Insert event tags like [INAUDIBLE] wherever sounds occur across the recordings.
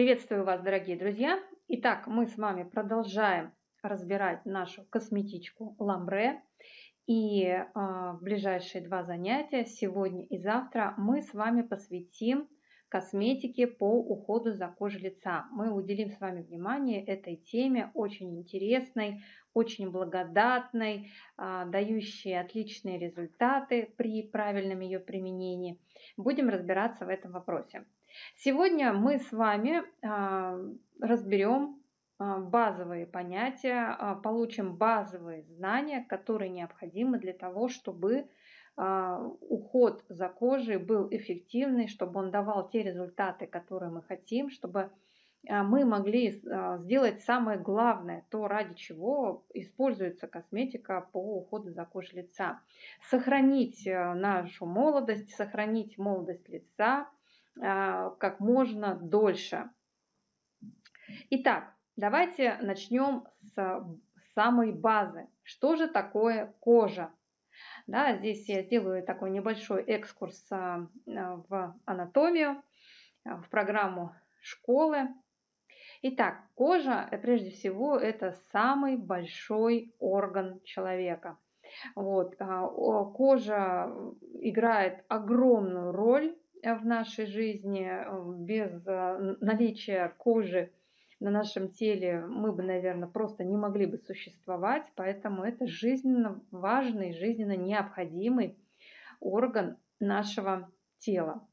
Приветствую вас, дорогие друзья! Итак, мы с вами продолжаем разбирать нашу косметичку Ламбре. И э, в ближайшие два занятия, сегодня и завтра, мы с вами посвятим косметике по уходу за кожей лица. Мы уделим с вами внимание этой теме, очень интересной, очень благодатной, а, дающей отличные результаты при правильном ее применении. Будем разбираться в этом вопросе. Сегодня мы с вами а, разберем а, базовые понятия, получим базовые знания, которые необходимы для того, чтобы уход за кожей был эффективный, чтобы он давал те результаты, которые мы хотим, чтобы а, мы могли а, сделать самое главное, то ради чего используется косметика по уходу за кожей лица. Сохранить э, нашу молодость, сохранить молодость лица а, как можно дольше. Итак, давайте начнем с самой базы. Что же такое кожа? Да, здесь я сделаю такой небольшой экскурс в анатомию, в программу школы. Итак, кожа, э, прежде всего, это самый большой орган человека. Вот, а, кожа играет огромную роль в нашей жизни. Без э, наличия кожи на нашем теле мы бы, наверное, просто не могли бы существовать. Поэтому это жизненно важный, жизненно необходимый орган нашего тела.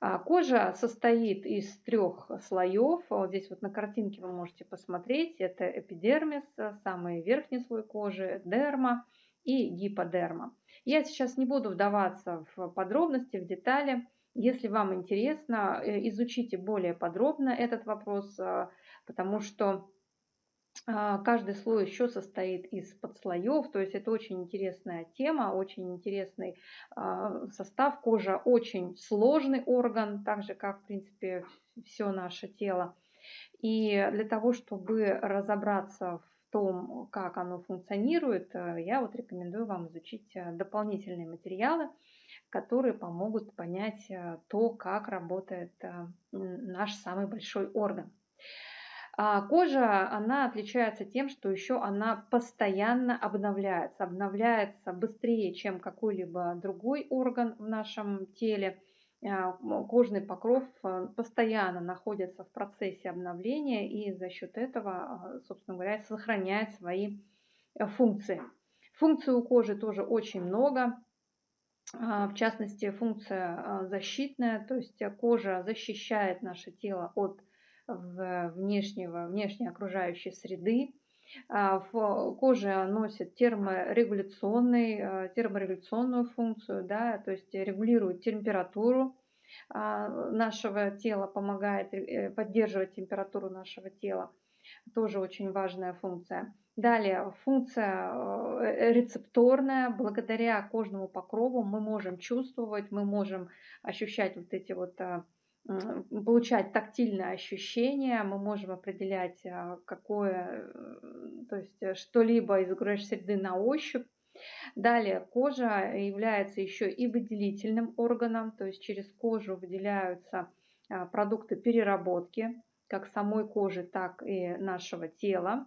А, кожа состоит из трех слоев. Вот здесь вот на картинке вы можете посмотреть. Это эпидермис, самый верхний слой кожи, дерма и гиподерма. Я сейчас не буду вдаваться в подробности, в детали. Если вам интересно, э, изучите более подробно этот вопрос, а, потому что а, каждый слой еще состоит из подслоев, то есть это очень интересная тема, очень интересный а, состав. Кожа очень сложный орган, так же как, в принципе, все наше тело. И для того, чтобы разобраться в том, как оно функционирует, э, я вот рекомендую вам изучить э, дополнительные материалы, которые помогут понять э, то, как работает наш самый большой орган. А кожа, она отличается тем, что еще она постоянно обновляется. Обновляется быстрее, чем какой-либо другой орган в нашем теле. А, кожный покров э, постоянно находится в процессе обновления и за счет этого, собственно говоря, сохраняет свои э, функции. Функций у кожи тоже очень много. В частности, функция защитная, то есть кожа защищает наше тело от внешнего, внешней окружающей среды. А, кожа носит терморегуляционный, а, терморегуляционную функцию, да, то есть регулирует температуру а, нашего тела, помогает э, поддерживать температуру нашего тела. Тоже очень важная функция. Далее, функция э, рецепторная. Благодаря кожному покрову мы можем чувствовать, мы можем ощущать вот эти вот получать тактильное ощущение, мы можем определять, а, какое, э, то есть что-либо из окружающей среды на ощупь. Далее кожа является еще и выделительным органом, то есть через кожу выделяются а, продукты переработки, как самой кожи, так и нашего тела.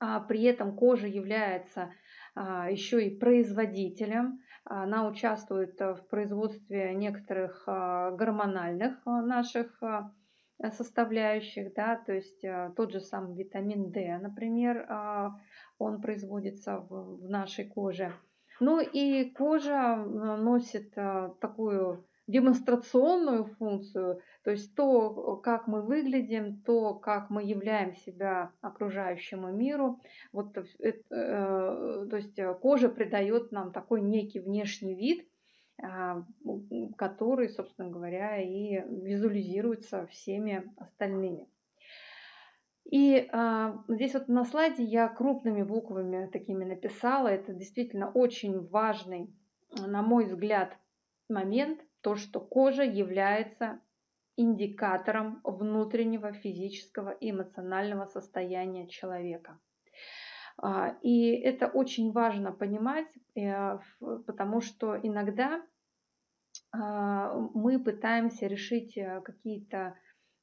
А при этом кожа является а, еще и производителем. Она участвует в производстве некоторых а, гормональных а, наших составляющих, да, то есть тот же самый витамин D, например, он производится в нашей коже. Ну и кожа носит такую демонстрационную функцию, то есть то, как мы выглядим, то, как мы являем себя окружающему миру. Вот, это, э, то есть кожа придает нам такой некий внешний вид, э, который, собственно говоря, и визуализируется всеми остальными. И а, здесь вот на слайде я крупными буквами такими написала. Это действительно очень важный, на мой взгляд, момент, то, что кожа является индикатором внутреннего физического и эмоционального состояния человека. А, и это очень важно понимать, э, потому что иногда а, мы пытаемся решить э, какие-то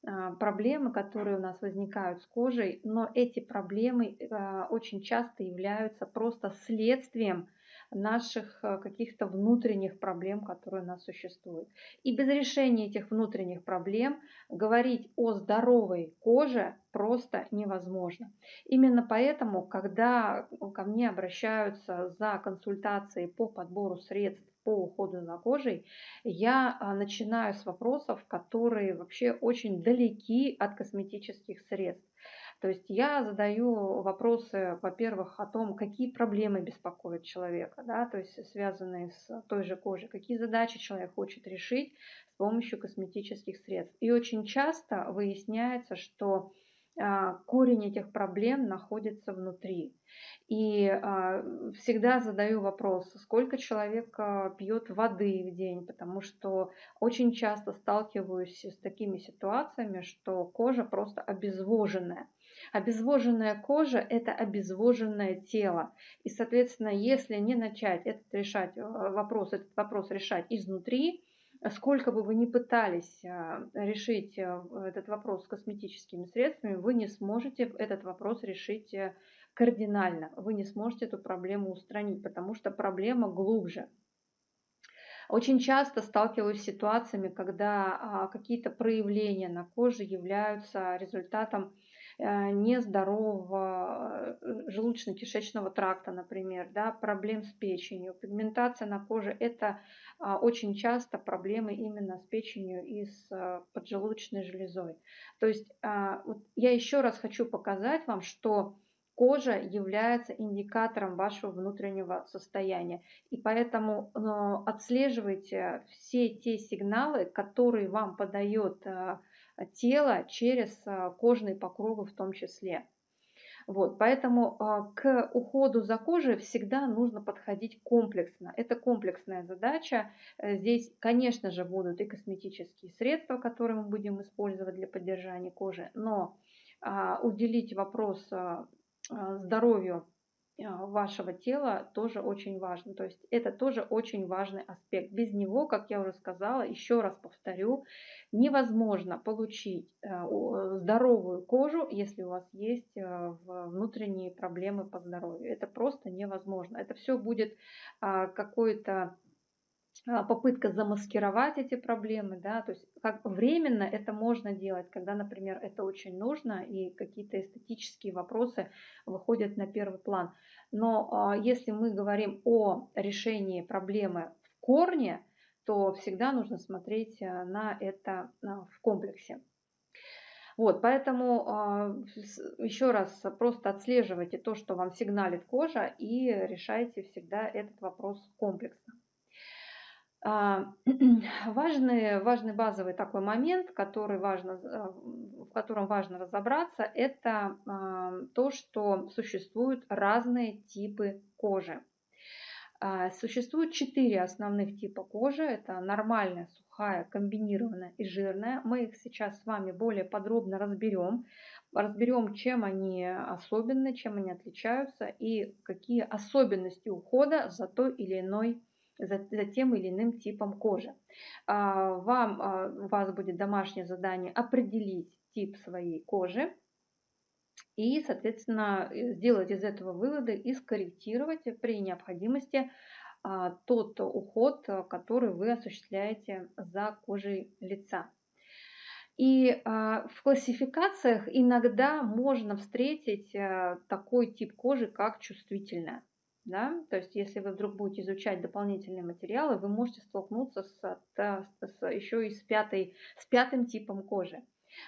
а, проблемы, которые у нас возникают с кожей, но эти проблемы очень часто являются просто следствием наших э, каких-то внутренних проблем, которые у нас существуют. И без решения этих внутренних проблем говорить о здоровой коже просто невозможно. Именно поэтому, когда ко мне обращаются за консультацией по подбору средств по уходу за кожей, я а, начинаю с вопросов, которые вообще очень далеки от косметических средств. То есть я задаю вопросы, во-первых, о том, какие проблемы беспокоят человека, да, то есть связанные с той же кожей, какие задачи человек хочет решить с помощью косметических средств. И очень часто выясняется, что корень этих проблем находится внутри. И а, всегда задаю вопрос, сколько человек а, пьет воды в день, потому что очень часто сталкиваюсь с такими ситуациями, что кожа просто обезвоженная. Обезвоженная кожа – это обезвоженное тело. И, соответственно, если не начать этот, решать, вопрос, этот вопрос решать изнутри, сколько бы вы ни пытались а, решить а, этот вопрос косметическими средствами, вы не сможете этот вопрос решить э, кардинально. Вы не сможете эту проблему устранить, потому что проблема глубже. Очень часто сталкиваюсь с ситуациями, когда а, какие-то проявления на коже являются результатом Э, нездорового э, желудочно-кишечного тракта, например, да, проблем с печенью. Пигментация на коже – это а, очень часто проблемы именно с печенью и с э, поджелудочной железой. То есть а, я еще раз хочу показать вам, что кожа является индикатором вашего внутреннего состояния. И поэтому отслеживайте все те сигналы, которые вам подает тела через а, кожные покровы в том числе. Вот, поэтому а, к уходу за кожей всегда нужно подходить комплексно. Это комплексная задача. Э, здесь, конечно же, будут и косметические средства, которые мы будем использовать для поддержания кожи, но а, уделить вопрос здоровью вашего тела тоже очень важно. То есть это тоже очень важный аспект. Без него, как я уже сказала, еще раз повторю, невозможно получить э, здоровую кожу, если у вас есть э, внутренние проблемы по здоровью. Это просто невозможно. Это все будет а, какое-то а, попытка замаскировать эти проблемы, да, то есть как временно это можно делать, когда, например, это очень нужно и какие-то эстетические вопросы выходят на первый план. Но а, если мы говорим о решении проблемы в корне, то всегда нужно смотреть а, на это в комплексе. Вот, поэтому еще раз просто отслеживайте то, что вам сигналит кожа и решайте всегда этот вопрос комплексно. А, [CLEARS THROAT] важный, важный базовый такой момент, который важно, э, в котором важно разобраться, это а, то, что существуют разные типы кожи. А, существует четыре основных типа кожи. Это нормальная, сухая, комбинированная и жирная. Мы их сейчас с вами более подробно разберем. Разберем, чем они особенны, чем они отличаются и какие особенности ухода за той или иной за, за тем или иным типом кожи. А, вам, а, у вас будет домашнее задание определить тип своей кожи и, соответственно, сделать из этого выводы и скорректировать при необходимости а, тот уход, который вы осуществляете за кожей лица. И в классификациях иногда можно встретить такой тип кожи, как чувствительная. Да? То есть, если вы вдруг будете изучать дополнительные материалы, вы можете столкнуться с, с, с, еще и с, пятой, с пятым типом кожи.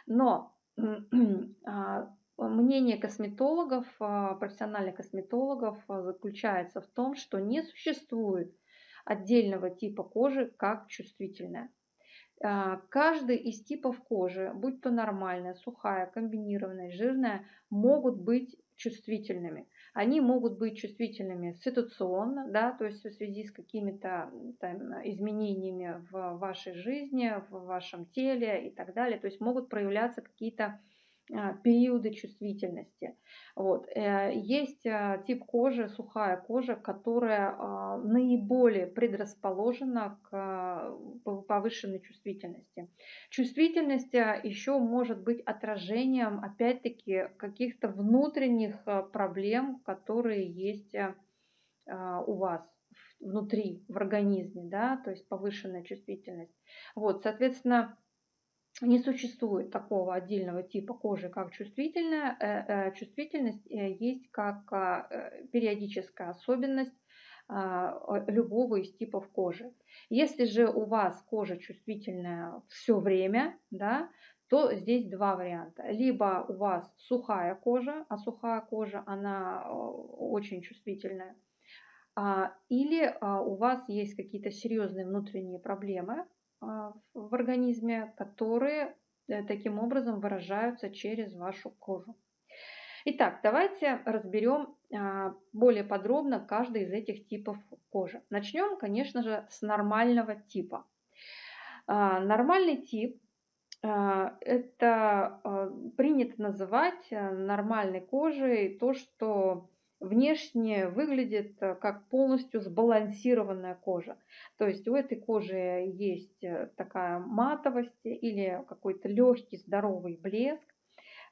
Но [CLEARS THROAT] а, мнение косметологов, а, профессиональных косметологов а, заключается в том, что не существует отдельного типа кожи, как чувствительная. Каждый из типов кожи, будь то нормальная, сухая, комбинированная, жирная, могут быть чувствительными они могут быть чувствительными ситуационно, да, то есть в связи с какими-то изменениями в вашей жизни, в вашем теле и так далее. То есть могут проявляться какие-то периоды чувствительности. Вот. Э, есть а, тип кожи, сухая кожа, которая а, наиболее предрасположена к повышенной чувствительности. Чувствительность еще может быть отражением, опять-таки, каких-то внутренних проблем, которые есть у вас внутри, в организме, да, то есть повышенная чувствительность. Вот, соответственно, не существует такого отдельного типа кожи, как чувствительная. Э, э, чувствительность э, есть как а, периодическая особенность а, любого из типов кожи. Если же у вас кожа чувствительная все время, да, то здесь два варианта. Либо у вас сухая кожа, а сухая кожа, она очень чувствительная, а, или у вас есть какие-то серьезные внутренние проблемы, а, в организме, которые э, таким образом выражаются через вашу кожу. Итак, давайте разберем а, более подробно каждый из этих типов кожи. Начнем, конечно же, с нормального типа. А, нормальный тип это принято называть э, нормальной кожей то, что внешне выглядит э, как полностью сбалансированная кожа. То есть у этой кожи есть э, такая матовость или какой-то легкий здоровый блеск,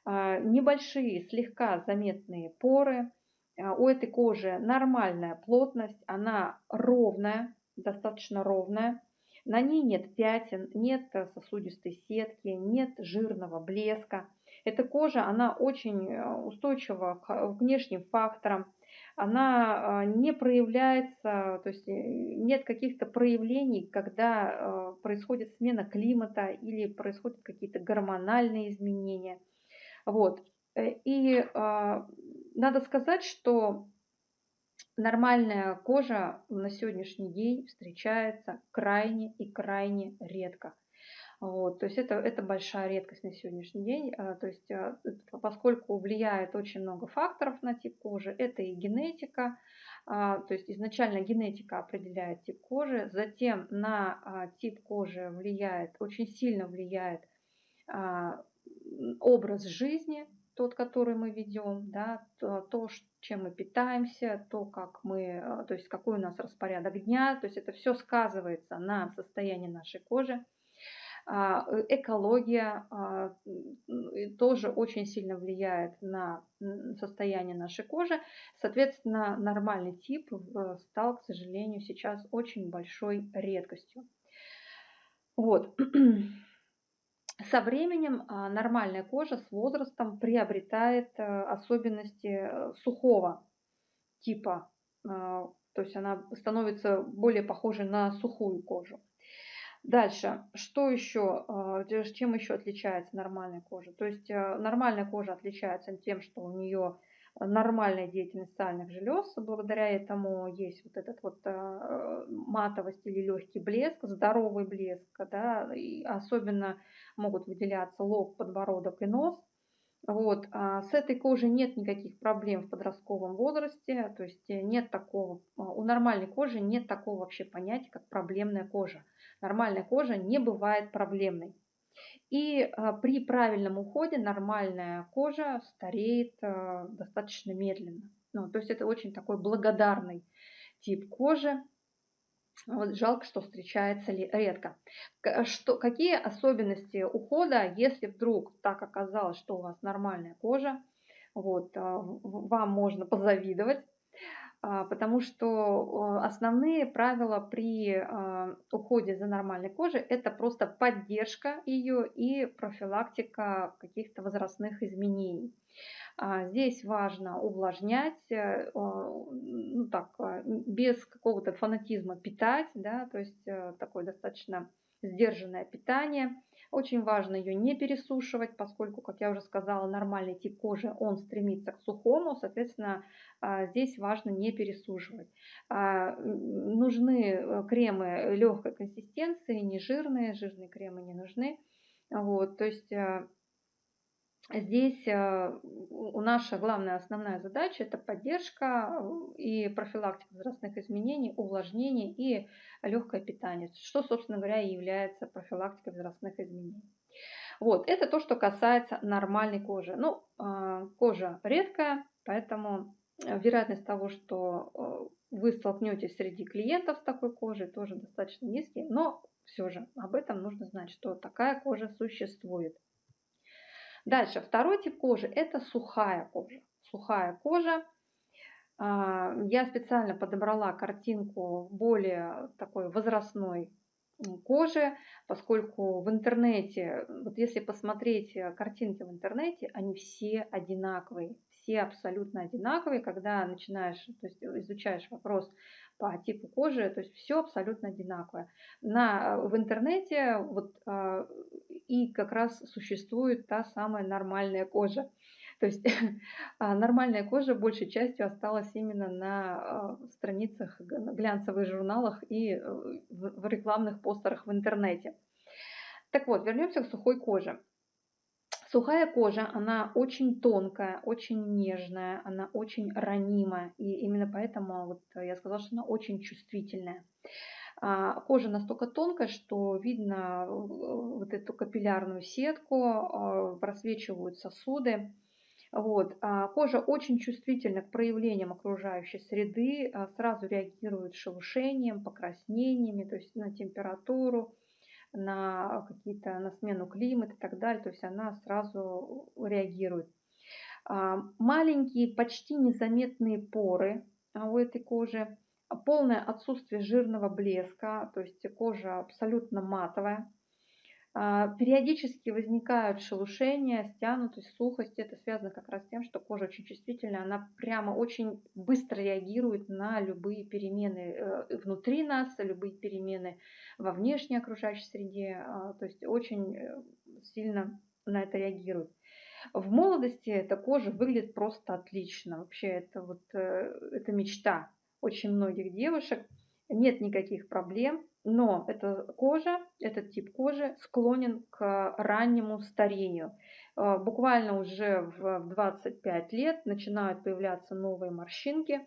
а, небольшие слегка заметные поры. А, у этой кожи нормальная плотность, она ровная, достаточно ровная. На ней нет пятен, нет сосудистой сетки, нет жирного блеска. Эта кожа, она очень э, устойчива к внешним факторам, она э, не проявляется, то есть э, нет каких-то проявлений, когда происходит смена климата или происходят какие-то гормональные изменения. Вот. И надо сказать, что нормальная кожа на сегодняшний день встречается крайне и крайне редко. Вот, то есть это, это большая редкость на сегодняшний день. А, то есть а, поскольку влияет очень много факторов на тип кожи, это и генетика, а, то есть изначально генетика определяет тип кожи, затем на тип кожи влияет, очень сильно влияет образ жизни, тот, который мы ведем, да, то, чем мы питаемся, то, как мы, то есть какой у нас распорядок дня, то есть это все сказывается на состоянии нашей кожи. А, э, экология а, тоже очень сильно влияет на состояние нашей кожи. Соответственно, нормальный тип стал, к сожалению, сейчас очень большой редкостью. Вот. [CLEARS THROAT] Со временем а, нормальная кожа с возрастом приобретает э, особенности э, сухого типа, то есть она становится более похожей на сухую кожу. Дальше, что еще, а, чем еще отличается нормальная кожа? То есть э, нормальная кожа отличается тем, что у нее нормальная деятельность сальных желез, благодаря этому есть вот этот вот а, матовость или легкий блеск, здоровый блеск, да, и особенно могут выделяться лоб, подбородок и нос. Вот. А с этой кожей нет никаких проблем в подростковом возрасте, то есть нет такого, у нормальной кожи нет такого вообще понятия, как проблемная кожа. Нормальная кожа не бывает проблемной. И а, при правильном уходе нормальная кожа стареет а, достаточно медленно. Ну, то есть это очень такой благодарный тип кожи, вот жалко, что встречается ли редко. Что, какие особенности ухода, если вдруг так оказалось, что у вас нормальная кожа, вот, а, вам можно позавидовать, потому что основные правила при а, уходе за нормальной кожей – это просто поддержка ее и профилактика каких-то возрастных изменений. А, здесь важно увлажнять, э, ну так, а, без какого-то фанатизма питать, да, то есть э, такое достаточно сдержанное питание. Очень важно ее не пересушивать, поскольку, как я уже сказала, нормальный тип кожи, он стремится к сухому, соответственно, а, здесь важно не пересушивать. Нужны э, кремы легкой консистенции, не жирные, жирные кремы не нужны. Вот, то есть Здесь э, у наша главная основная задача это поддержка э, и профилактика возрастных изменений, увлажнение и легкое питание, что, собственно говоря, и является профилактикой возрастных изменений. Вот, это то, что касается нормальной кожи. Ну, а, кожа редкая, поэтому э, вероятность того, что э, вы столкнетесь среди клиентов с такой кожей, тоже достаточно низкий, но все же об этом нужно знать, что такая кожа существует. Дальше, второй тип кожи – это сухая кожа. Сухая кожа. А, я специально подобрала картинку более такой возрастной кожи, поскольку в интернете, вот если посмотреть э, картинки в интернете, они все одинаковые, все абсолютно одинаковые, когда начинаешь, то есть изучаешь вопрос по типу кожи, то есть все абсолютно одинаковое. На, в интернете вот а, и как раз существует та самая нормальная кожа. То есть [LAUGHS] а, нормальная кожа большей частью осталась именно на а, страницах глянцевых журналах и э, в рекламных постерах в интернете. Так вот, вернемся к сухой коже. Сухая кожа, она очень тонкая, очень нежная, она очень ранимая. И именно поэтому вот я сказала, что она очень чувствительная. А, кожа настолько тонкая, что видно э, вот эту капиллярную сетку, просвечивают сосуды. Вот. А кожа очень чувствительна к проявлениям окружающей среды, а, сразу реагирует шелушением, покраснениями, то есть на температуру, на какие-то на смену климата и так далее, то есть она сразу реагирует. А, маленькие, почти незаметные поры у этой кожи, полное отсутствие жирного блеска, то есть кожа абсолютно матовая, а, периодически возникают шелушения, стянутость, сухость. Это связано как раз с тем, что кожа очень чувствительная, она прямо очень быстро реагирует на любые перемены э, внутри нас, любые перемены во внешней окружающей среде. А, то есть очень э, сильно на это реагирует. В молодости эта кожа выглядит просто отлично. Вообще это вот э, это мечта очень многих девушек. Нет никаких проблем но эта кожа, этот тип кожи склонен к раннему старению. Э, буквально уже в 25 лет начинают появляться новые морщинки,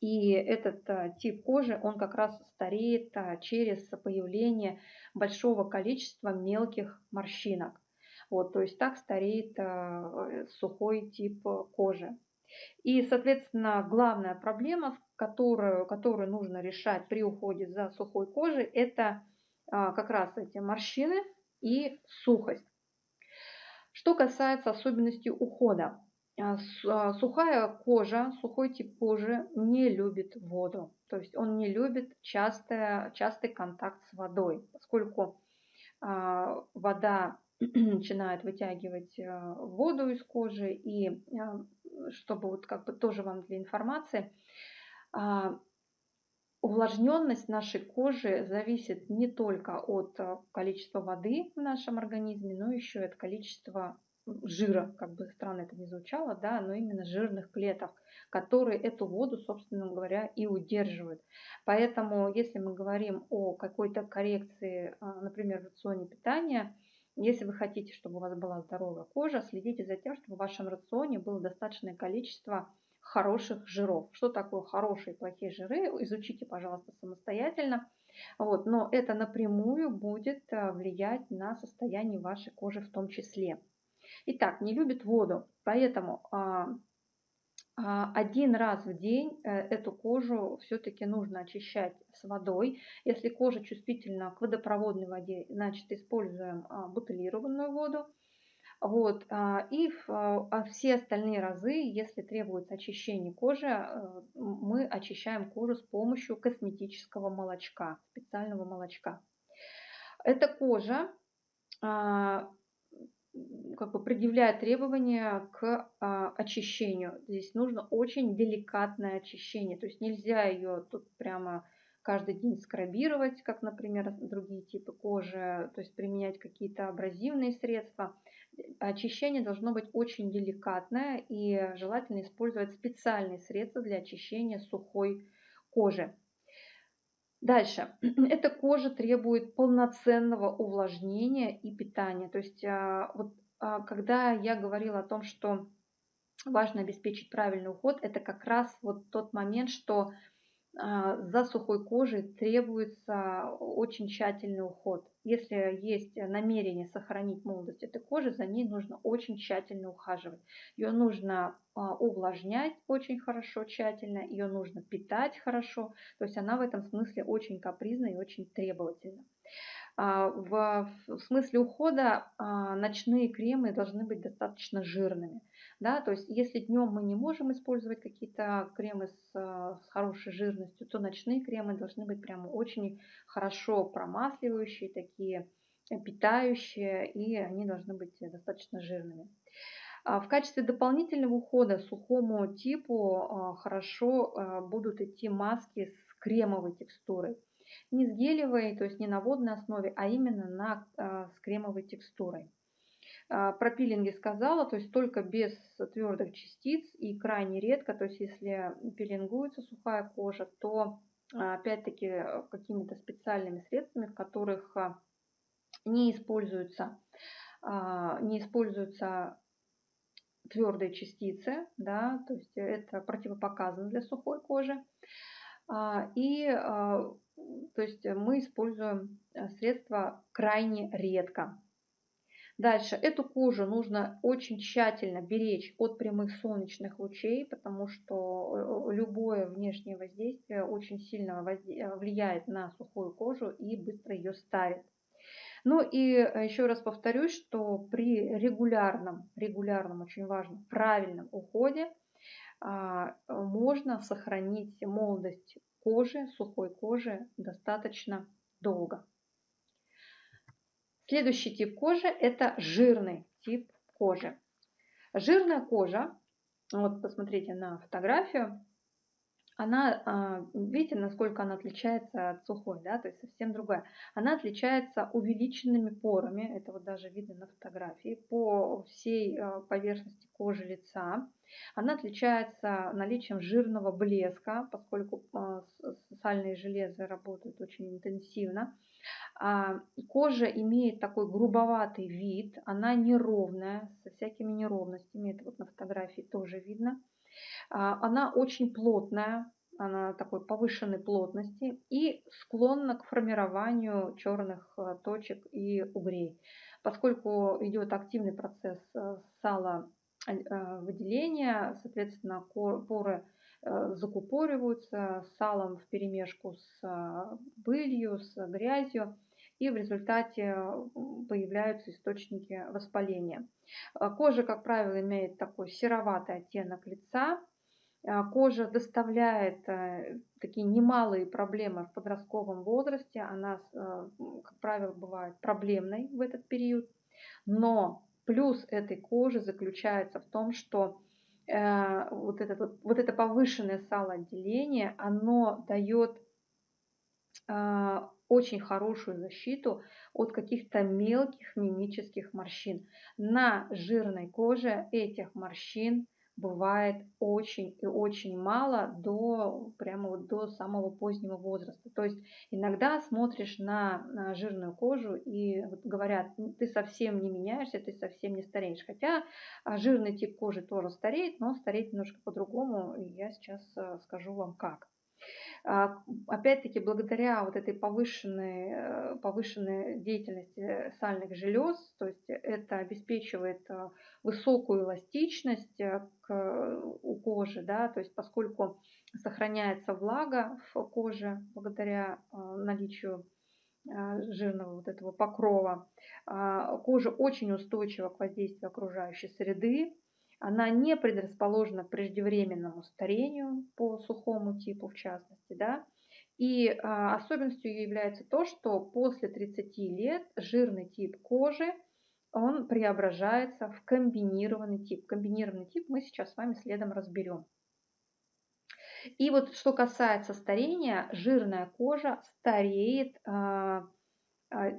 и этот э, тип кожи, он как раз стареет э, через появление большого количества мелких морщинок. Вот, то есть так стареет сухой тип кожи. И, соответственно, главная проблема, которую, которую нужно решать при уходе за сухой кожей, это а, как раз эти морщины и сухость. Что касается особенностей ухода. А, а, сухая кожа, сухой тип кожи не любит воду. То есть он не любит частое, частый контакт с водой, поскольку вода [CLEARS THROAT] начинает вытягивать воду из кожи и чтобы вот как бы тоже вам для информации, а, увлажненность нашей кожи зависит не только от а, количества воды в нашем организме, но еще и от количества жира, как бы странно это не звучало, да, но именно жирных клеток, которые эту воду, собственно говоря, и удерживают. Поэтому, если мы говорим о какой-то коррекции, а, например, в рационе питания, если вы хотите, чтобы у вас была здоровая кожа, следите за тем, чтобы в вашем рационе было достаточное количество хороших жиров. Что такое хорошие и плохие жиры, изучите, пожалуйста, самостоятельно. Вот, но это напрямую будет э, влиять на состояние вашей кожи в том числе. Итак, не любит воду, поэтому а, один раз в день э, эту кожу все-таки нужно очищать с водой. Если кожа чувствительна к водопроводной воде, значит используем а, бутылированную воду. Вот. А, и все остальные разы, если требуется очищение кожи, э, мы очищаем кожу с помощью косметического молочка, специального молочка. Эта кожа как бы предъявляет требования к а, очищению. Здесь нужно очень деликатное очищение, то есть нельзя ее тут прямо каждый день скрабировать, как, например, другие типы кожи, то есть применять какие-то абразивные средства. Очищение должно быть очень деликатное и желательно использовать специальные средства для очищения сухой кожи. Дальше. [CLEARS THROAT] Эта кожа требует полноценного увлажнения и питания. То есть а, вот а, когда я говорила о том, что важно обеспечить правильный уход, это как раз вот тот момент, что за сухой кожей требуется очень тщательный уход. Если есть намерение сохранить молодость этой кожи, за ней нужно очень тщательно ухаживать. Ее нужно а, увлажнять очень хорошо, тщательно, ее нужно питать хорошо. То есть она в этом смысле очень капризна и очень требовательна. А, в, смысле ухода а, ночные кремы должны быть достаточно жирными. Да? То есть если днем мы не можем использовать какие-то кремы с, а, с хорошей жирностью, то ночные кремы должны быть прямо очень хорошо промасливающие, такие питающие, и они должны быть достаточно жирными. В качестве дополнительного ухода сухому типу хорошо будут идти маски с кремовой текстурой не с гелевой, то есть не на водной основе, а именно на, а, с кремовой текстурой. А, про пилинги сказала, то есть только без твердых частиц и крайне редко, то есть если пилингуется сухая кожа, то а, опять-таки какими-то специальными средствами, в которых не используются, не используются твердые частицы, да, то есть это противопоказано для сухой кожи. И то есть э, мы используем э, средства крайне редко. Дальше, эту кожу нужно очень тщательно беречь от прямых солнечных лучей, потому что э, любое внешнее воздействие очень сильно влияет на сухую кожу и быстро ее старит. Ну и еще раз повторюсь, что при регулярном, регулярном, очень важном, правильном уходе а, можно сохранить молодость кожи, сухой кожи достаточно долго. Следующий тип кожи – это жирный тип кожи. Жирная кожа, вот посмотрите на фотографию, она, а, видите, насколько она отличается от сухой, да, то есть совсем другая. Она отличается увеличенными порами, это вот даже видно на фотографии, по всей а, поверхности кожи лица. Она отличается наличием жирного блеска, поскольку а, сальные железы работают очень интенсивно. Кожа имеет такой грубоватый вид, она неровная, со всякими неровностями, это вот на фотографии тоже видно. А, она очень плотная, она такой повышенной плотности и склонна к формированию черных э, точек и угрей. Поскольку идет активный процесс э, сала э, выделения, соответственно, поры закупориваются салом в перемешку с пылью, с грязью, и в результате появляются источники воспаления. Кожа, как правило, имеет такой сероватый оттенок лица, а, кожа доставляет э, такие немалые проблемы в подростковом возрасте. Она, э, как правило, бывает проблемной в этот период. Но плюс этой кожи заключается в том, что э, вот, это, вот это повышенное салоотделение, оно дает очень хорошую защиту от каких-то мелких мимических морщин. На жирной коже этих морщин бывает очень и очень мало до прямо вот до самого позднего возраста. То есть иногда смотришь на, жирную кожу и вот говорят, ты совсем не меняешься, ты совсем не стареешь. Хотя а, жирный тип кожи тоже стареет, но стареет немножко по-другому. И я сейчас э, скажу вам как. А, опять-таки, благодаря вот этой повышенной, э, повышенной деятельности сальных желез, то есть это обеспечивает э, высокую эластичность э, к, у кожи, да, то есть поскольку сохраняется влага в коже благодаря наличию жирного вот этого покрова. А, кожа очень устойчива к воздействию окружающей среды, она не предрасположена к преждевременному старению по сухому типу в частности. Да? И а, особенностью ее является то, что после 30 лет жирный тип кожи он преображается в комбинированный тип. Комбинированный тип мы сейчас с вами следом разберем. И вот что касается старения, жирная кожа стареет а, а,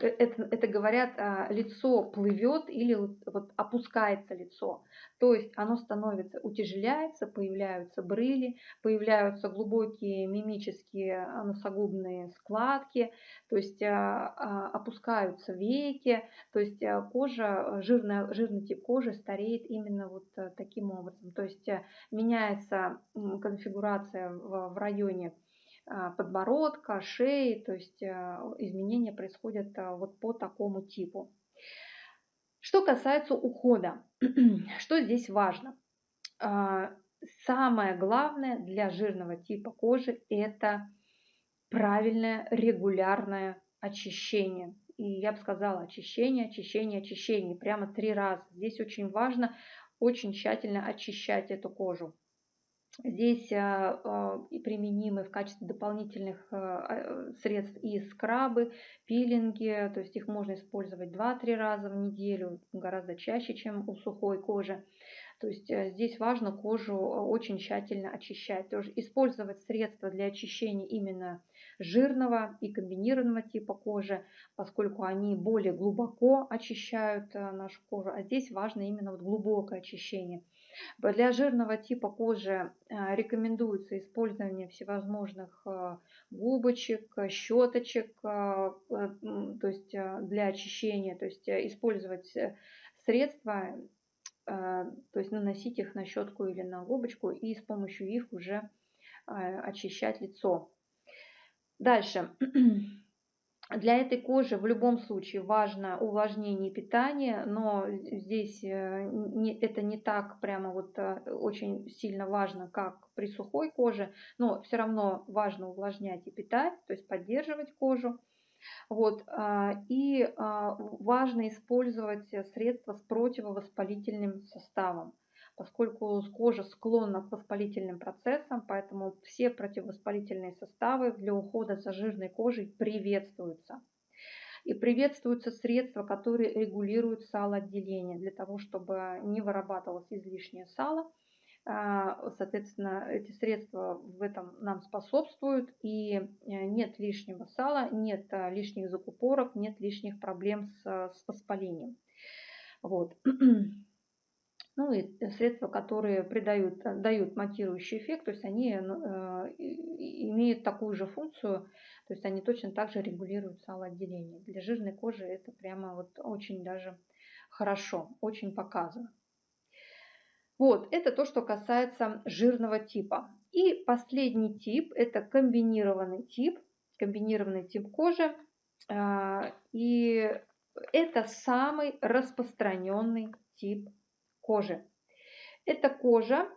это, это говорят, а, лицо плывет или вот опускается лицо. То есть оно становится, утяжеляется, появляются брыли, появляются глубокие мимические носогубные складки, то есть опускаются веки, то есть кожа, жирная, жирный тип кожи стареет именно вот таким образом. То есть меняется конфигурация в, в районе а, подбородка, шеи, то есть а, изменения происходят а, вот по такому типу. Что касается ухода, [CLEARS THROAT] что здесь важно? Самое главное для жирного типа кожи – это правильное регулярное очищение. И я бы сказала очищение, очищение, очищение. Прямо три раза. Здесь очень важно очень тщательно очищать эту кожу. Здесь а, а, применимы в качестве дополнительных а, средств и скрабы, пилинги, то есть их можно использовать 2-3 раза в неделю, гораздо чаще, чем у сухой кожи. То есть э, здесь важно кожу очень тщательно очищать. Тоже использовать средства для очищения именно жирного и комбинированного типа кожи, поскольку они более глубоко очищают э, нашу кожу. А здесь важно именно вот глубокое очищение. Для жирного типа кожи э, рекомендуется использование всевозможных э, губочек, щеточек, э, то есть для очищения, то есть использовать средства, то есть наносить их на щетку или на губочку и с помощью их уже очищать лицо. Дальше. [CLEARS THROAT] Для этой кожи в любом случае важно увлажнение питания, но здесь э, это не так прямо вот э, очень сильно важно, как при сухой коже, но все равно важно увлажнять и питать, то есть поддерживать кожу. Вот, а, и а, важно использовать средства с противовоспалительным составом поскольку кожа склонна к воспалительным процессам, поэтому все противовоспалительные составы для ухода за жирной кожей приветствуются. И приветствуются средства, которые регулируют салоотделение, для того, чтобы не вырабатывалось излишнее сало. А, соответственно, эти средства в этом нам способствуют, и э, нет лишнего сала, нет э, лишних закупорок, нет лишних проблем с, с воспалением. Вот. [CLEARS THROAT] ну и средства, которые придают, дают матирующий эффект, то есть они э, имеют такую же функцию, то есть они точно так же регулируют салоотделение. Для жирной кожи это прямо вот очень даже хорошо, очень показано. Вот, это то, что касается жирного типа. И последний тип, это комбинированный тип, комбинированный тип кожи. А, и это самый распространенный тип кожи. Эта кожа,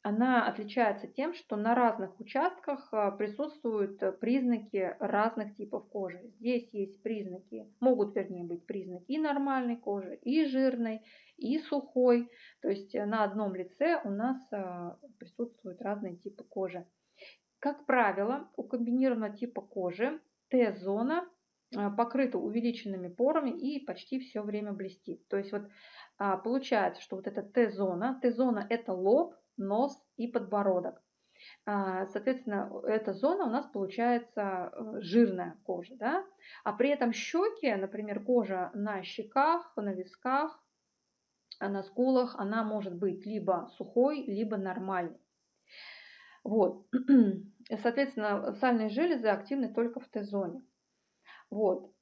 она отличается тем, что на разных участках а, присутствуют признаки разных типов кожи. Здесь есть признаки, могут вернее быть признаки и нормальной кожи, и жирной, и сухой. То есть на одном лице у нас а, присутствуют разные типы кожи. Как правило, у комбинированного типа кожи Т-зона а, покрыта увеличенными порами и почти все время блестит. То есть вот получается, что вот эта Т-зона, Т-зона это лоб, нос и подбородок. А, соответственно, эта зона у нас получается э, жирная кожа, да? а при этом щеки, например, кожа на щеках, на висках, а на скулах, она может быть либо сухой, либо нормальной. Вот. [CLEARS THROAT] Соответственно, сальные железы активны только в Т-зоне. Вот.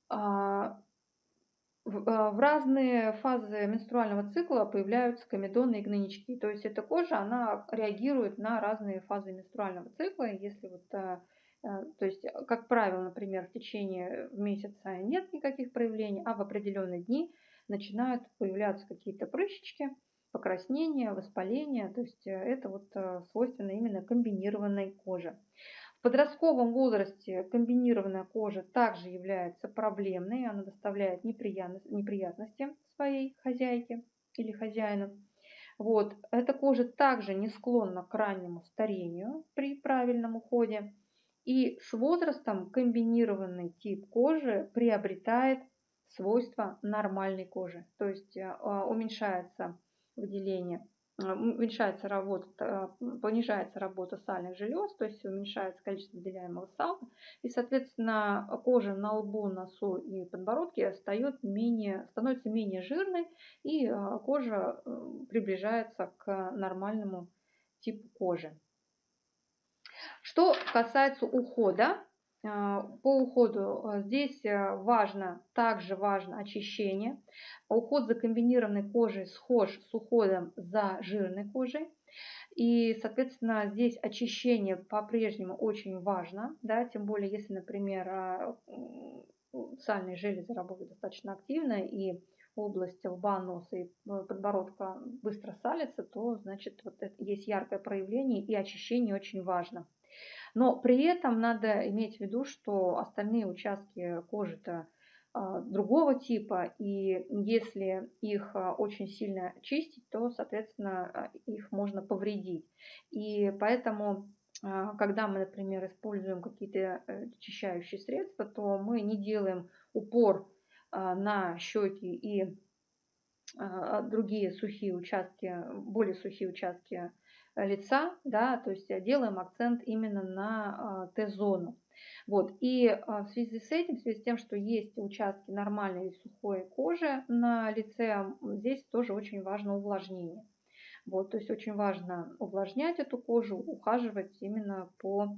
А, в разные фазы менструального цикла появляются комедоны и гнойнички. То есть эта кожа, она реагирует на разные фазы менструального цикла. Если вот, а, а, то есть, как правило, например, в течение месяца нет никаких проявлений, а в определенные дни начинают появляться какие-то прыщички, покраснения, воспаления. То есть э, это вот свойственно именно комбинированной коже. В подростковом возрасте комбинированная кожа также является проблемной, она доставляет неприятности своей хозяйке или хозяину. Вот. Эта кожа также не склонна к раннему старению при правильном уходе. И с возрастом комбинированный тип кожи приобретает свойства нормальной кожи. То есть а, уменьшается выделение уменьшается работа, понижается работа сальных желез, то есть уменьшается количество выделяемого сала, и, соответственно, кожа на лбу, носу и подбородке стает менее, становится менее жирной, и а, кожа приближается к нормальному типу кожи. Что касается ухода, а, по уходу а, здесь э, важно, также важно очищение. Уход за комбинированной кожей схож с уходом за жирной кожей. И, соответственно, здесь очищение по-прежнему очень важно, да, тем более, если, например, а, сальные железы работают достаточно активно и область лба, носа и э, подбородка быстро салится, то, значит, вот это есть яркое проявление и очищение очень важно. Но при этом надо иметь в виду, что остальные участки кожи-то а, другого типа, и если их а, очень сильно чистить, то, соответственно, а, их можно повредить. И поэтому, когда мы, например, используем какие-то э, очищающие средства, то мы не делаем упор на щеки и другие сухие участки, более сухие участки лица, да, то есть делаем акцент именно на Т-зону. Вот. И в связи с этим, в связи с тем, что есть участки нормальной и сухой кожи на лице, здесь тоже очень важно увлажнение. Вот, то есть очень важно увлажнять эту кожу, ухаживать именно по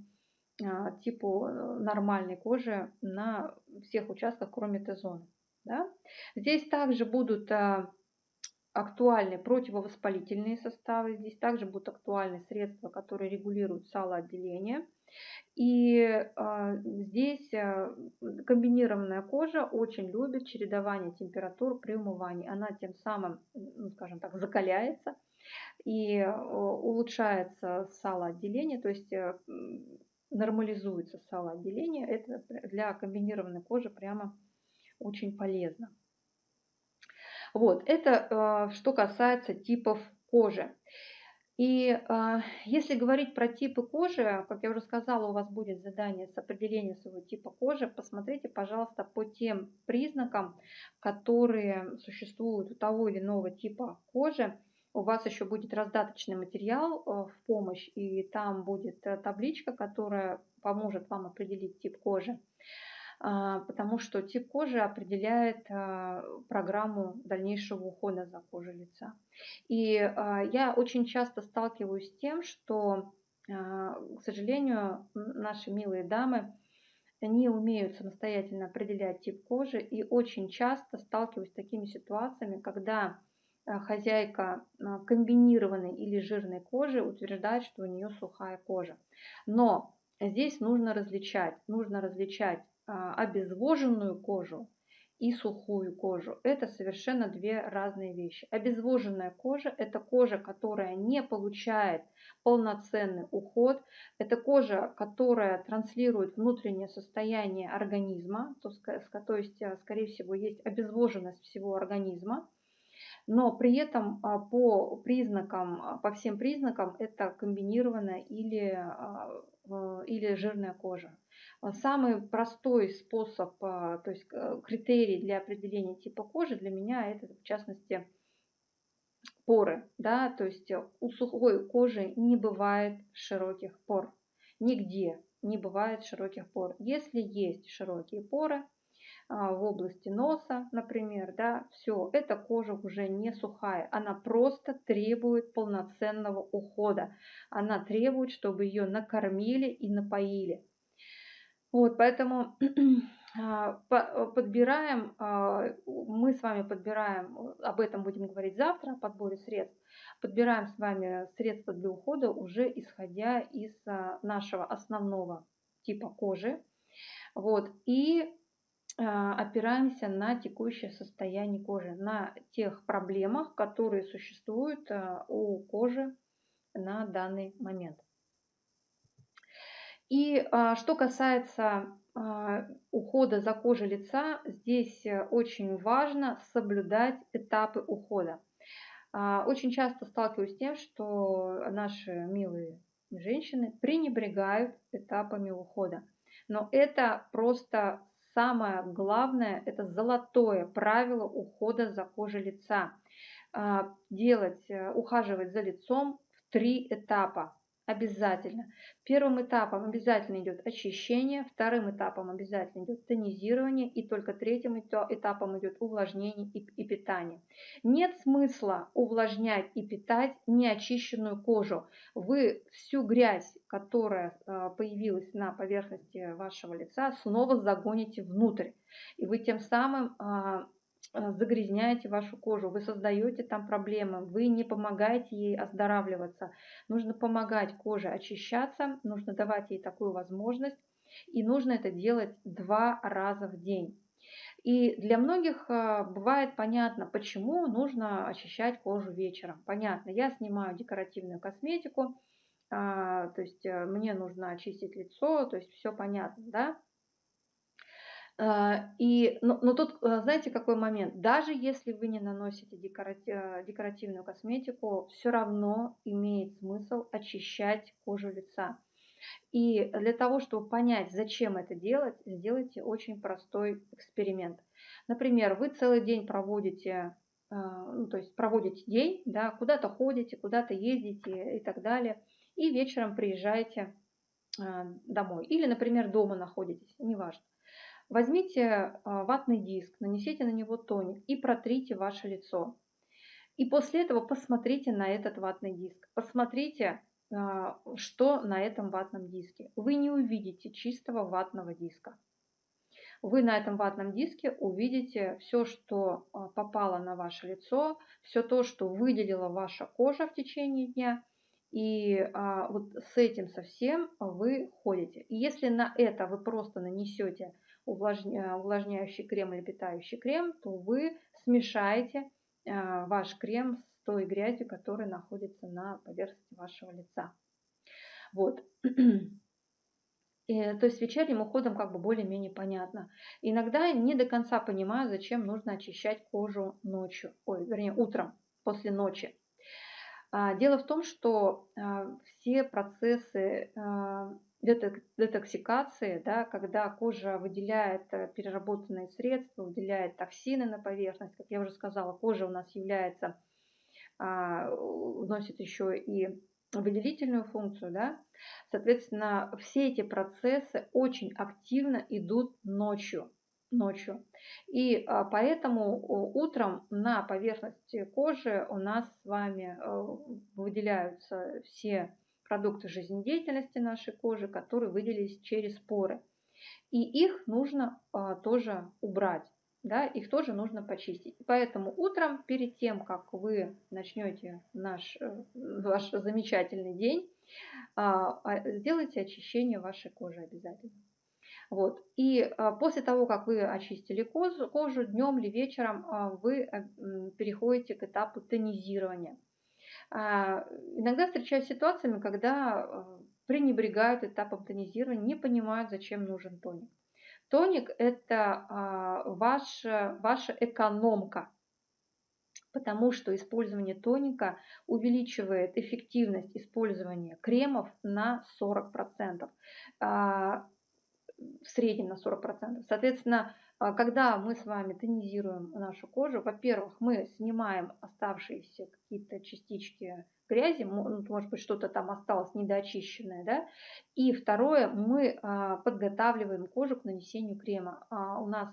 типу э, нормальной кожи на всех участках, кроме Т-зоны. Да? Здесь также будут актуальны противовоспалительные составы. Здесь также будут актуальны средства, которые регулируют салоотделение. И э, здесь э, комбинированная кожа очень любит чередование температур при умывании. Она тем самым, ну, скажем так, закаляется и э, улучшается салоотделение, то есть э, нормализуется салоотделение. Это для комбинированной кожи прямо очень полезно. Вот, это э, что касается типов кожи. И э, если говорить про типы кожи, как я уже сказала, у вас будет задание с определением своего типа кожи. Посмотрите, пожалуйста, по тем признакам, которые существуют у того или иного типа кожи. У вас еще будет раздаточный материал э, в помощь, и там будет э, табличка, которая поможет вам определить тип кожи. А, потому что тип кожи определяет а, программу дальнейшего ухода за кожей лица. И а, я очень часто сталкиваюсь с тем, что, к сожалению, наши милые дамы не умеют самостоятельно определять тип кожи и очень часто сталкиваюсь с такими ситуациями, когда хозяйка комбинированной или жирной кожи утверждает, что у нее сухая кожа. Но здесь нужно различать, нужно различать обезвоженную кожу и сухую кожу. Это совершенно две разные вещи. Обезвоженная кожа – это кожа, которая не получает полноценный уход. Это кожа, которая транслирует внутреннее состояние организма, то, то есть, а, скорее всего, есть обезвоженность всего организма. Но при этом а, по признакам, по всем признакам это комбинированная или, или жирная кожа. Самый простой способ, а, то есть э, критерий для определения типа кожи для меня это в частности поры. Да? То есть э, у сухой кожи не бывает широких пор. Нигде не бывает широких пор. Если есть широкие поры, а, в области носа, например, да, все, эта кожа уже не сухая, она просто требует полноценного ухода. Она требует, чтобы ее накормили и напоили. Вот, поэтому [CLEARS THROAT] а, подбираем, а, мы с вами подбираем, об этом будем говорить завтра, о подборе средств, подбираем с вами средства для ухода уже исходя из а, нашего основного типа кожи. Вот, и опираемся на текущее состояние кожи, на тех проблемах, которые существуют у кожи на данный момент. И а, что касается а, ухода за кожей лица, здесь э, очень важно соблюдать этапы ухода. А, очень часто сталкиваюсь с тем, что наши милые женщины пренебрегают этапами ухода. Но это просто самое главное, это золотое правило ухода за кожей лица. делать, ухаживать за лицом в три этапа обязательно. Первым этапом обязательно идет очищение, вторым этапом обязательно идет тонизирование и только третьим этапом идет увлажнение и, питание. Нет смысла увлажнять и питать неочищенную кожу. Вы всю грязь, которая а, появилась на поверхности вашего лица, снова загоните внутрь. И вы тем самым а, Э, загрязняете вашу кожу, вы создаете там проблемы, вы не помогаете ей оздоравливаться. Нужно помогать коже очищаться, нужно давать ей такую возможность, и нужно это делать два раза в день. И для многих э, бывает понятно, почему нужно очищать кожу вечером. Понятно, я снимаю декоративную косметику, а, то есть э, мне нужно очистить лицо, то есть все понятно, да? А, и, но, но тут, э, знаете, какой момент? Даже если вы не наносите э, декоративную косметику, все равно имеет смысл очищать кожу лица. И для того, чтобы понять, зачем это делать, сделайте очень простой эксперимент. Например, вы целый день проводите, ну, то есть проводите день, да, куда-то ходите, куда-то ездите и так далее, и вечером приезжаете домой. Или, например, дома находитесь, неважно. Возьмите а, ватный диск, нанесите на него тоник и протрите ваше лицо. И после этого посмотрите на этот ватный диск. Посмотрите, а, что на этом ватном диске. Вы не увидите чистого ватного диска. Вы на этом ватном диске увидите все, что а, попало на ваше лицо, все то, что выделила ваша кожа в течение дня. И а, вот с этим совсем вы ходите. И если на это вы просто нанесете увлажня, увлажняющий крем или питающий крем, то вы смешаете а, ваш крем с той грязью, которая находится на поверхности вашего лица. Вот. [CLEARS THROAT] И, то есть вечерним уходом как бы более-менее понятно. Иногда не до конца понимаю, зачем нужно очищать кожу ночью, ой, вернее, утром, после ночи. А, дело в том, что а, все процессы детоксикации, да, когда кожа выделяет э, переработанные средства, выделяет токсины на поверхность. Как я уже сказала, кожа у нас является, а, носит еще и выделительную функцию. Да? Соответственно, все эти процессы очень активно идут ночью. ночью. И а, поэтому утром на поверхности кожи у нас с вами э, выделяются все продукты жизнедеятельности нашей кожи, которые выделились через поры. И их нужно а, тоже убрать, да, их тоже нужно почистить. Поэтому утром, перед тем, как вы начнете наш, э, ваш замечательный день, а, а, сделайте очищение вашей кожи обязательно. Вот. И а, после того, как вы очистили кожу, кожу днем или вечером, а, вы э, переходите к этапу тонизирования. А, иногда встречаюсь с ситуациями, когда э, пренебрегают этапом тонизирования, не понимают, зачем нужен тоник. Тоник – это а, ваша, ваша экономка, потому что использование тоника увеличивает эффективность использования кремов на 40%, а, в среднем на 40%. Соответственно, когда мы с вами тонизируем нашу кожу, во-первых, мы снимаем оставшиеся какие-то частички грязи, ну, может быть, что-то там осталось недоочищенное, да, и второе, мы а, подготавливаем кожу к нанесению крема. А, у нас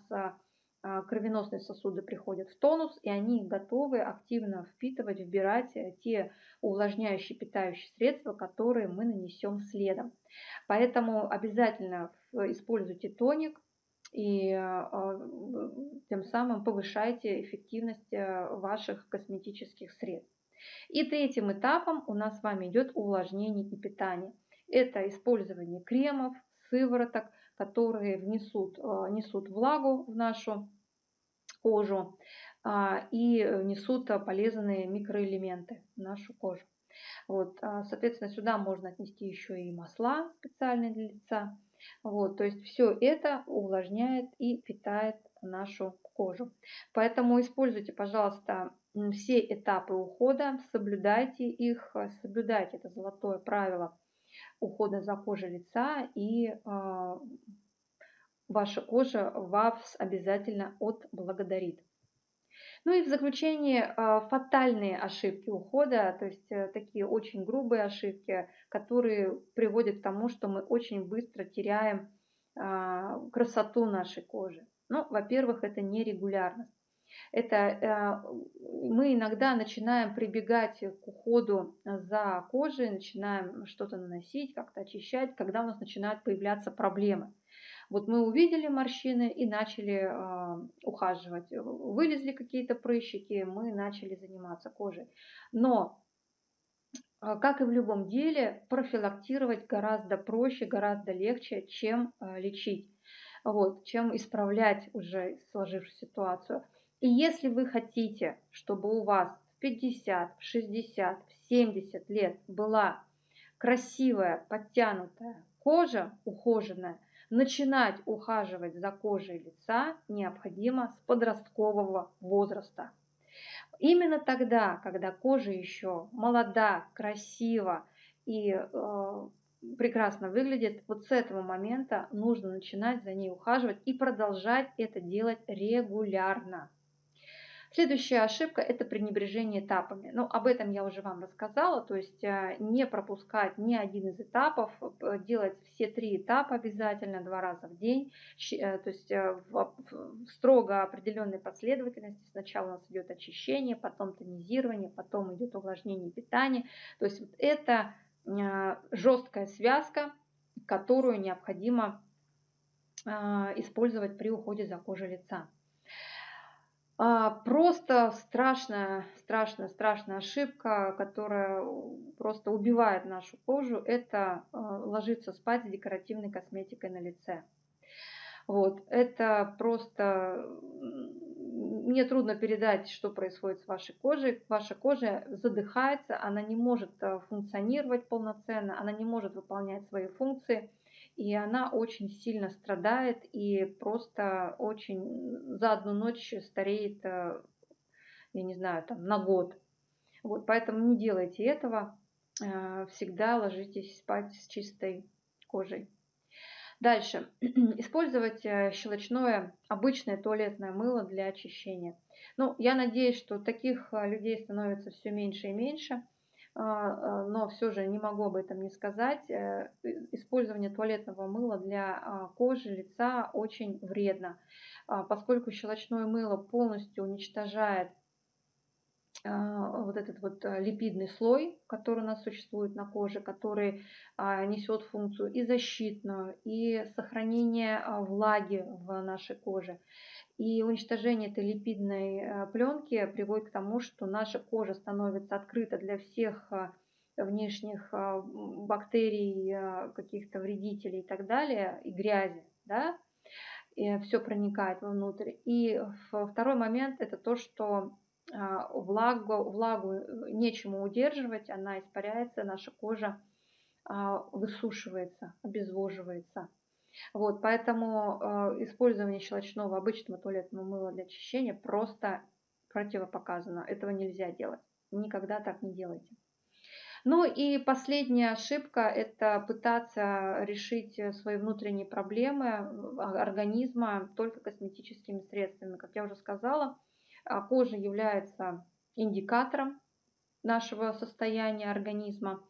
кровеносные сосуды приходят в тонус, и они готовы активно впитывать, вбирать те увлажняющие, питающие средства, которые мы нанесем следом. Поэтому обязательно используйте тоник, и а, тем самым повышаете эффективность э, ваших косметических средств. И третьим этапом у нас с вами идет увлажнение и питание. Это использование кремов, сывороток, которые внесут, э, несут влагу в нашу кожу а, и несут полезные микроэлементы в нашу кожу. Вот, а, соответственно, сюда можно отнести еще и масла специальные для лица. Вот, то есть все это увлажняет и питает нашу кожу. Поэтому используйте, пожалуйста, все этапы ухода, соблюдайте их, соблюдайте это золотое правило ухода за кожей лица, и э, ваша кожа вас обязательно отблагодарит. Ну и в заключение а, фатальные ошибки ухода, то есть э, такие очень грубые ошибки, которые приводят к тому, что мы очень быстро теряем а, красоту нашей кожи. Ну, во-первых, это нерегулярность. Это э, мы иногда начинаем прибегать к уходу за кожей, начинаем что-то наносить, как-то очищать, когда у нас начинают появляться проблемы. Вот мы увидели морщины и начали э, ухаживать. Вылезли какие-то прыщики, мы начали заниматься кожей. Но, э, как и в любом деле, профилактировать гораздо проще, гораздо легче, чем э, лечить. Вот, чем исправлять уже сложившуюся ситуацию. И если вы хотите, чтобы у вас в 50, в 60, в 70 лет была красивая, подтянутая кожа, ухоженная, Начинать ухаживать за кожей лица необходимо с подросткового возраста. Именно тогда, когда кожа еще молода, красива и э, прекрасно выглядит, вот с этого момента нужно начинать за ней ухаживать и продолжать это делать регулярно. Следующая ошибка – это пренебрежение этапами. Ну, об этом я уже вам рассказала, то есть э, не пропускать ни один из этапов, э, делать все три этапа обязательно два раза в день, э, то есть в строго определенной последовательности. Сначала у нас идет очищение, потом тонизирование, потом идет увлажнение питания. То есть вот это жесткая связка, которую необходимо использовать при уходе за кожей лица. А, просто страшная, страшная, страшная ошибка, которая просто убивает нашу кожу, это а, ложиться спать с декоративной косметикой на лице. Вот, это просто... Мне трудно передать, что происходит с вашей кожей. Ваша кожа задыхается, она не может а, функционировать полноценно, она не может выполнять свои функции и она очень сильно страдает и просто очень за одну ночь стареет, э, я не знаю, там на год. Вот, поэтому не делайте этого, э, всегда ложитесь спать с чистой кожей. Дальше. [CLEARS THROAT] Использовать э, щелочное обычное туалетное мыло для очищения. Ну, я надеюсь, что таких людей становится все меньше и меньше. А, а, но все же не могу об этом не сказать. Э, использование туалетного мыла для а, кожи, лица очень вредно, поскольку щелочное мыло полностью уничтожает вот этот вот липидный слой, который у нас существует на коже, который несет функцию и защитную, и сохранение влаги в нашей коже. И уничтожение этой липидной пленки приводит к тому, что наша кожа становится открыта для всех внешних бактерий, каких-то вредителей и так далее, и грязи, да, и все проникает вовнутрь. И второй момент это то, что влагу, влагу нечему удерживать, она испаряется, наша кожа высушивается, обезвоживается. Вот, поэтому э, использование щелочного обычного туалетного мыла для очищения просто противопоказано. Этого нельзя делать. Никогда так не делайте. Ну и последняя ошибка – это пытаться решить свои внутренние проблемы э, организма только косметическими средствами. Как я уже сказала, а, кожа является индикатором нашего состояния организма.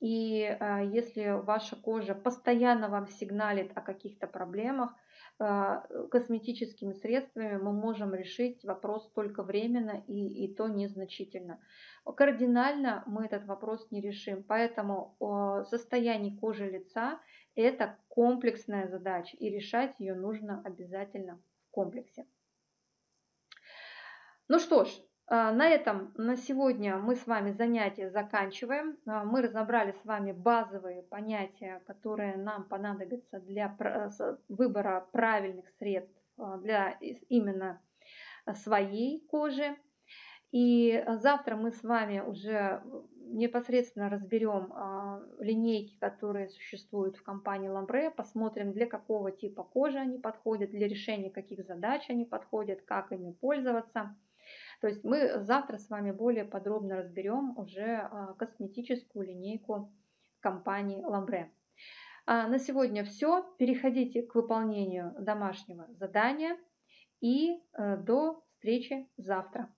И а, если ваша кожа постоянно вам сигналит о каких-то проблемах, а, косметическими средствами мы можем решить вопрос только временно и, и то незначительно. Кардинально мы этот вопрос не решим, поэтому состояние кожи лица – это комплексная задача, и решать ее нужно обязательно в комплексе. Ну что ж, а, на этом на сегодня мы с вами занятие заканчиваем. А, мы разобрали с вами базовые понятия, которые нам понадобятся для выбора правильных средств а, для именно своей кожи. И завтра мы с вами уже непосредственно разберем линейки, которые существуют в компании Lambre, посмотрим, для какого типа кожи они подходят, для решения каких задач они подходят, как ими пользоваться. То есть мы завтра с вами более подробно разберем уже а, косметическую линейку компании Lambre. А на сегодня все. Переходите к выполнению домашнего задания и э, до встречи завтра.